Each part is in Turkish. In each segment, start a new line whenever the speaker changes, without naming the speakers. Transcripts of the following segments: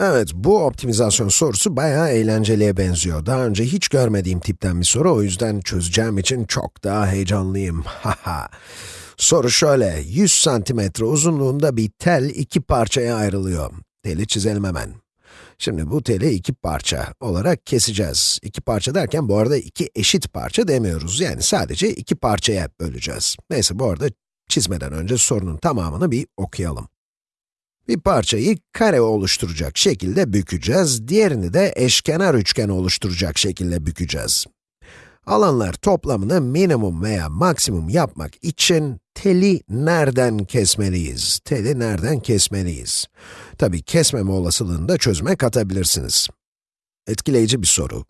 Evet, bu optimizasyon sorusu bayağı eğlenceliye benziyor. Daha önce hiç görmediğim tipten bir soru, o yüzden çözeceğim için çok daha heyecanlıyım. Haha. Soru şöyle, 100 santimetre uzunluğunda bir tel iki parçaya ayrılıyor. Teli çizelim hemen. Şimdi bu teli iki parça olarak keseceğiz. İki parça derken bu arada iki eşit parça demiyoruz. Yani sadece iki parçaya böleceğiz. Neyse bu arada çizmeden önce sorunun tamamını bir okuyalım. Bir parçayı kare oluşturacak şekilde bükeceğiz, diğerini de eşkenar üçgen oluşturacak şekilde bükeceğiz. Alanlar toplamını minimum veya maksimum yapmak için teli nereden kesmeliyiz? Teli nereden kesmeliyiz? Tabii kesmeme olasılığını da çözüme katabilirsiniz. Etkileyici bir soru.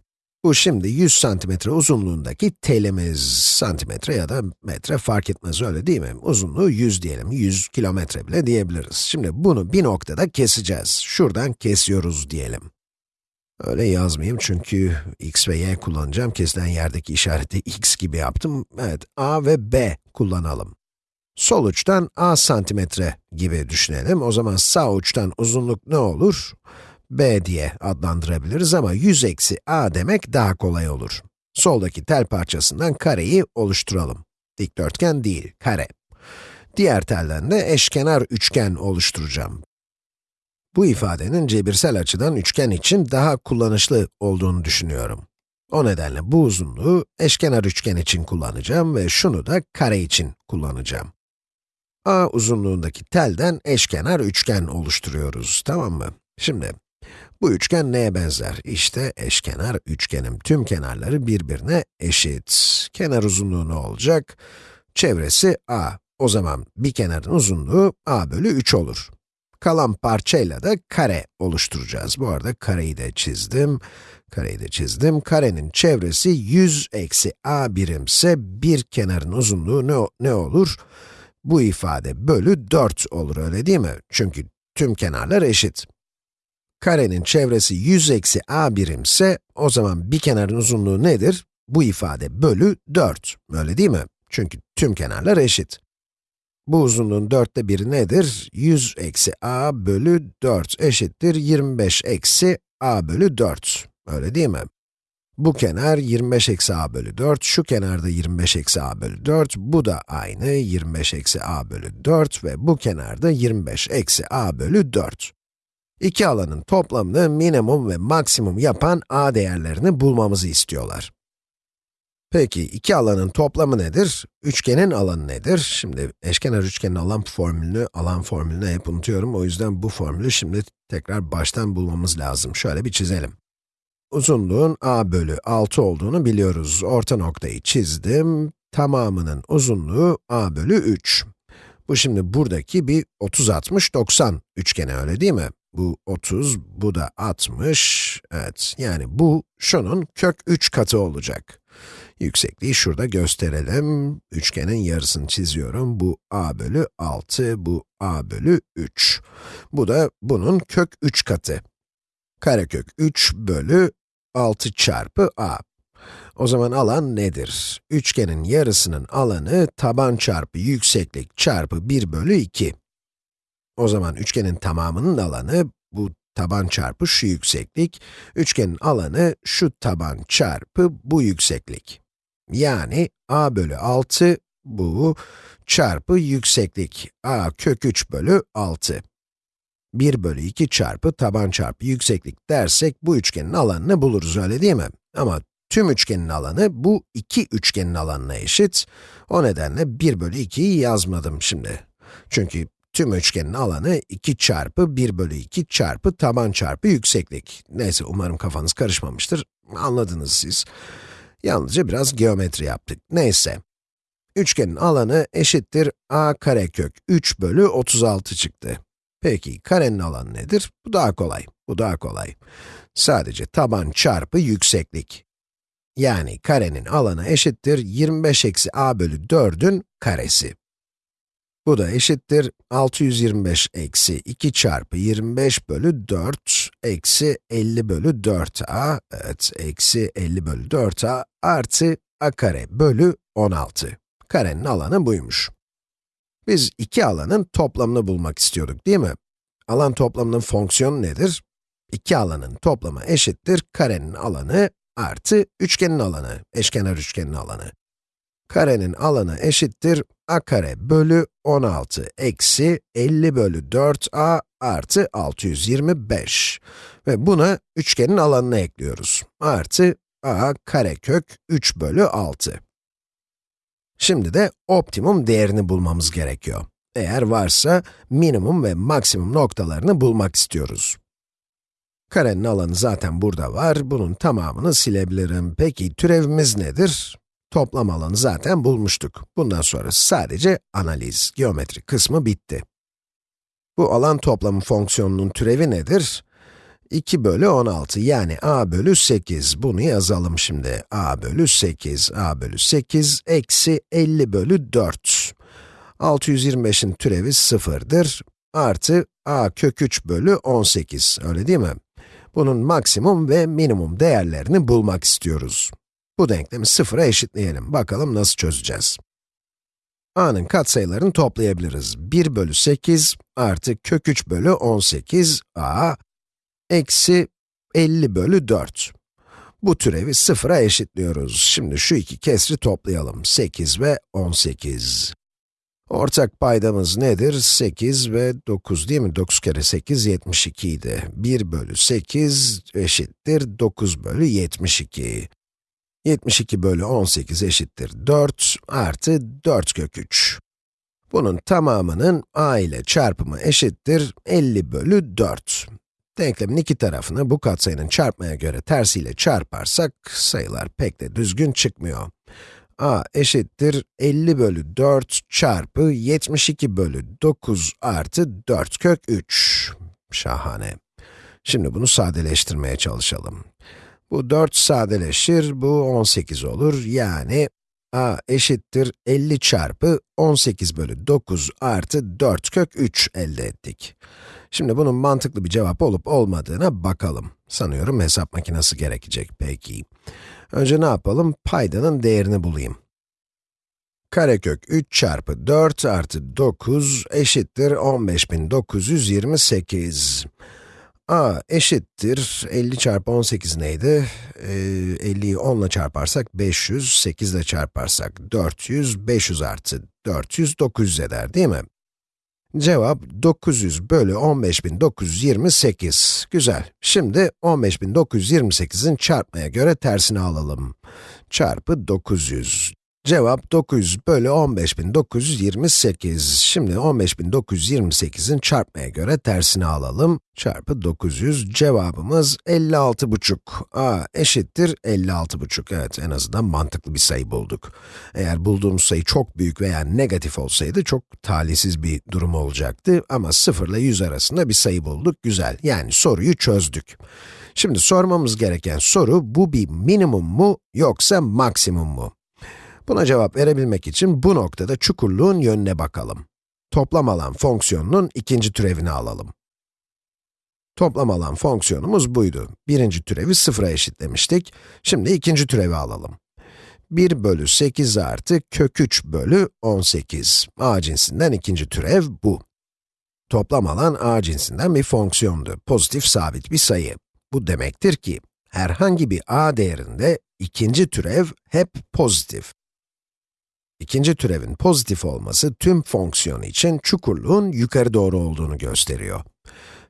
Bu şimdi 100 santimetre uzunluğundaki telimiz, santimetre ya da metre fark etmez öyle değil mi? Uzunluğu 100 diyelim, 100 kilometre bile diyebiliriz. Şimdi bunu bir noktada keseceğiz. Şuradan kesiyoruz diyelim. Öyle yazmayayım çünkü x ve y kullanacağım. Kesilen yerdeki işareti x gibi yaptım. Evet, a ve b kullanalım. Sol uçtan a santimetre gibi düşünelim. O zaman sağ uçtan uzunluk ne olur? B diye adlandırabiliriz ama 100 eksi a demek daha kolay olur. Soldaki tel parçasından kareyi oluşturalım. Dikdörtgen değil, kare. Diğer telden de eşkenar üçgen oluşturacağım. Bu ifadenin cebirsel açıdan üçgen için daha kullanışlı olduğunu düşünüyorum. O nedenle bu uzunluğu eşkenar üçgen için kullanacağım ve şunu da kare için kullanacağım. a uzunluğundaki telden eşkenar üçgen oluşturuyoruz, tamam mı? Şimdi, bu üçgen neye benzer? İşte eşkenar üçgenim. Tüm kenarları birbirine eşit. Kenar uzunluğu ne olacak? Çevresi a. O zaman bir kenarın uzunluğu a bölü 3 olur. Kalan parçayla da kare oluşturacağız. Bu arada kareyi de çizdim. Kareyi de çizdim. Karenin çevresi 100 eksi a birimse bir kenarın uzunluğu ne, ne olur? Bu ifade bölü 4 olur öyle değil mi? Çünkü tüm kenarlar eşit. Karenin çevresi 100 eksi a birimse, o zaman bir kenarın uzunluğu nedir? Bu ifade bölü 4, öyle değil mi? Çünkü tüm kenarlar eşit. Bu uzunluğun dörtte biri nedir? 100 eksi a bölü 4 eşittir 25 eksi a bölü 4. Öyle değil mi? Bu kenar 25 eksi a bölü 4, şu kenarda 25 eksi a bölü 4, bu da aynı 25 eksi a bölü 4 ve bu kenarda 25 eksi a bölü 4. İki alanın toplamını minimum ve maksimum yapan a değerlerini bulmamızı istiyorlar. Peki, iki alanın toplamı nedir? Üçgenin alanı nedir? Şimdi eşkenar üçgenin alan formülünü, alan formülünü hep unutuyorum. O yüzden bu formülü şimdi tekrar baştan bulmamız lazım. Şöyle bir çizelim. Uzunluğun a bölü 6 olduğunu biliyoruz. Orta noktayı çizdim. Tamamının uzunluğu a bölü 3. Bu şimdi buradaki bir 30-60-90 üçgeni öyle değil mi? Bu 30, bu da 60. Evet, yani bu şunun kök 3 katı olacak. Yüksekliği şurada gösterelim. Üçgenin yarısını çiziyorum. Bu a bölü 6, bu a bölü 3. Bu da bunun kök 3 katı. Karekök 3 bölü 6 çarpı a. O zaman alan nedir? Üçgenin yarısının alanı taban çarpı yükseklik çarpı 1 bölü 2. O zaman üçgenin tamamının alanı, bu taban çarpı şu yükseklik, üçgenin alanı şu taban çarpı bu yükseklik. Yani a bölü 6, bu, çarpı yükseklik, a kök 3 bölü 6. 1 bölü 2 çarpı taban çarpı yükseklik dersek, bu üçgenin alanını buluruz, öyle değil mi? Ama tüm üçgenin alanı, bu iki üçgenin alanına eşit. O nedenle 1 bölü 2'yi yazmadım şimdi. Çünkü tüm üçgenin alanı 2 çarpı 1 bölü 2 çarpı taban çarpı yükseklik. Neyse, umarım kafanız karışmamıştır. Anladınız siz. Yalnızca biraz geometri yaptık. Neyse. Üçgenin alanı eşittir a karekök 3 bölü 36 çıktı. Peki, karenin alanı nedir? Bu daha kolay. Bu daha kolay. Sadece taban çarpı yükseklik. Yani karenin alanı eşittir 25 eksi a bölü 4'ün karesi. Bu da eşittir 625 eksi 2 çarpı 25 bölü 4 eksi 50 bölü 4a, evet, eksi 50 bölü 4a artı a kare bölü 16. Karenin alanı buymuş. Biz iki alanın toplamını bulmak istiyorduk değil mi? Alan toplamının fonksiyonu nedir? İki alanın toplamı eşittir karenin alanı artı üçgenin alanı, eşkenar üçgenin alanı. Karenin alanı eşittir a kare bölü 16 eksi 50 bölü 4a artı 625. Ve buna üçgenin alanını ekliyoruz. Artı a karekök 3 bölü 6. Şimdi de optimum değerini bulmamız gerekiyor. Eğer varsa minimum ve maksimum noktalarını bulmak istiyoruz. Karenin alanı zaten burada var, bunun tamamını silebilirim. Peki türevimiz nedir? Toplam alanı zaten bulmuştuk. Bundan sonra sadece analiz, geometri kısmı bitti. Bu alan toplamı fonksiyonunun türevi nedir? 2 bölü 16 yani a bölü 8. Bunu yazalım şimdi. a bölü 8, a bölü 8 eksi 50 bölü 4. 625'in türevi 0'dır. Artı a kök 3 bölü 18, öyle değil mi? Bunun maksimum ve minimum değerlerini bulmak istiyoruz. Bu denklemi sıfıra eşitleyelim. Bakalım nasıl çözeceğiz. a'nın katsayılarını toplayabiliriz. 1 bölü 8 artı kök 3 bölü 18 a eksi 50 bölü 4. Bu türevi sıfıra eşitliyoruz. Şimdi şu iki kesri toplayalım. 8 ve 18. Ortak paydamız nedir? 8 ve 9 değil mi? 9 kere 8, 72 idi. 1 bölü 8 eşittir 9 bölü 72. 72 bölü 18 eşittir 4 artı 4 kök 3. Bunun tamamının a ile çarpımı eşittir 50 bölü 4. Denklemin iki tarafını bu katsayının çarpmaya göre tersiyle çarparsak, sayılar pek de düzgün çıkmıyor. a eşittir 50 bölü 4 çarpı 72 bölü 9 artı 4 kök 3. Şahane. Şimdi bunu sadeleştirmeye çalışalım. Bu 4 sadeleşir, bu 18 olur. Yani a eşittir 50 çarpı 18 bölü 9 artı 4 kök 3 elde ettik. Şimdi bunun mantıklı bir cevap olup olmadığına bakalım. Sanıyorum hesap makinesi gerekecek, peki. Önce ne yapalım? Paydanın değerini bulayım. Karekök 3 çarpı 4 artı 9 eşittir 15928 a eşittir 50 çarpı 18 neydi? Ee, 50'yi 10 ile çarparsak 500, 8 ile çarparsak 400, 500 artı 400, 900 eder değil mi? Cevap 900 bölü 15928. Güzel. Şimdi 15928'in çarpmaya göre tersini alalım. Çarpı 900. Cevap 900 bölü 15928. Şimdi 15928'in çarpmaya göre tersini alalım. Çarpı 900, cevabımız 56,5. a eşittir 56,5. Evet, en azından mantıklı bir sayı bulduk. Eğer bulduğumuz sayı çok büyük veya negatif olsaydı çok talihsiz bir durum olacaktı. Ama 0 ile 100 arasında bir sayı bulduk, güzel. Yani soruyu çözdük. Şimdi sormamız gereken soru, bu bir minimum mu yoksa maksimum mu? Buna cevap verebilmek için bu noktada çukurluğun yönüne bakalım. Toplam alan fonksiyonunun ikinci türevini alalım. Toplam alan fonksiyonumuz buydu. Birinci türevi sıfıra eşitlemiştik. Şimdi ikinci türevi alalım. 1 bölü 8 artı kök 3 bölü 18. a cinsinden ikinci türev bu. Toplam alan a cinsinden bir fonksiyondu. Pozitif sabit bir sayı. Bu demektir ki, herhangi bir a değerinde ikinci türev hep pozitif. İkinci türevin pozitif olması tüm fonksiyon için çukurluğun yukarı doğru olduğunu gösteriyor.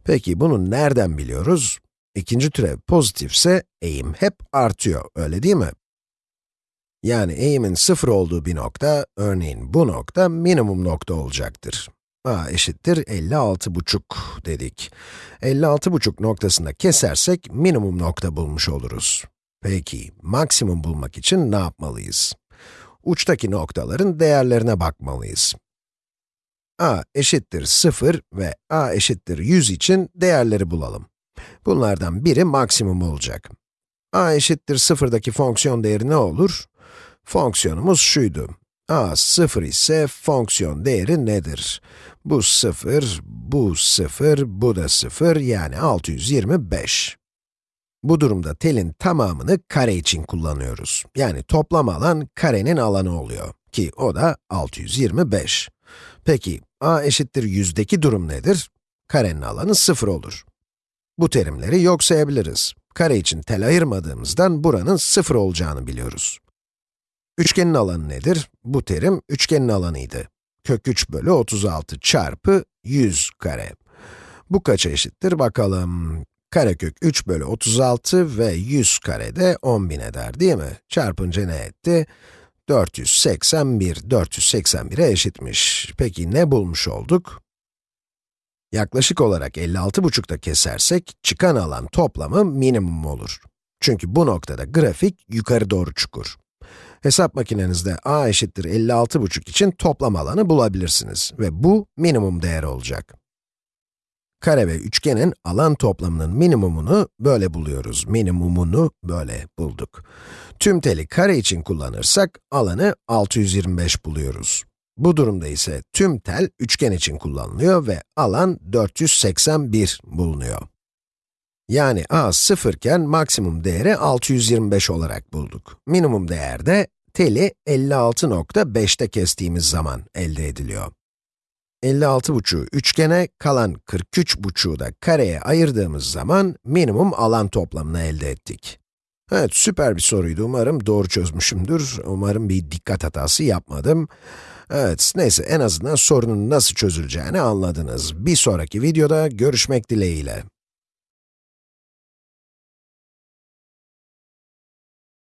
Peki bunu nereden biliyoruz? İkinci türev pozitifse eğim hep artıyor, öyle değil mi? Yani eğimin sıfır olduğu bir nokta, örneğin bu nokta minimum nokta olacaktır. a eşittir 56,5 dedik. 56,5 noktasında kesersek minimum nokta bulmuş oluruz. Peki, maksimum bulmak için ne yapmalıyız? Uçtaki noktaların değerlerine bakmalıyız. a eşittir 0 ve a eşittir 100 için değerleri bulalım. Bunlardan biri maksimum olacak. a eşittir 0'daki fonksiyon değeri ne olur? Fonksiyonumuz şuydu. a 0 ise fonksiyon değeri nedir? Bu 0, bu 0, bu da 0, yani 625. Bu durumda telin tamamını kare için kullanıyoruz. Yani toplam alan karenin alanı oluyor. Ki o da 625. Peki, a eşittir yüzdeki durum nedir? Karenin alanı 0 olur. Bu terimleri yok sayabiliriz. Kare için tel ayırmadığımızdan buranın 0 olacağını biliyoruz. Üçgenin alanı nedir? Bu terim üçgenin alanıydı. Kök 3 bölü 36 çarpı 100 kare. Bu kaça eşittir bakalım. Karekök 3 bölü 36 ve 100 kare de 10.000 eder değil mi? Çarpınca ne etti? 481, 481'e eşitmiş. Peki ne bulmuş olduk? Yaklaşık olarak 56,5'da kesersek, çıkan alan toplamı minimum olur. Çünkü bu noktada grafik yukarı doğru çukur. Hesap makinenizde a eşittir 56,5 için toplam alanı bulabilirsiniz ve bu minimum değer olacak. Kare ve üçgenin alan toplamının minimumunu böyle buluyoruz. Minimumunu böyle bulduk. Tüm teli kare için kullanırsak alanı 625 buluyoruz. Bu durumda ise tüm tel üçgen için kullanılıyor ve alan 481 bulunuyor. Yani a 0 iken maksimum değeri 625 olarak bulduk. Minimum değer de teli 56.5'te kestiğimiz zaman elde ediliyor. 56,5'u üçgene, kalan 43,5'u da kareye ayırdığımız zaman minimum alan toplamını elde ettik. Evet, süper bir soruydu. Umarım doğru çözmüşümdür. Umarım bir dikkat hatası yapmadım. Evet, neyse en azından sorunun nasıl çözüleceğini anladınız. Bir sonraki videoda görüşmek dileğiyle.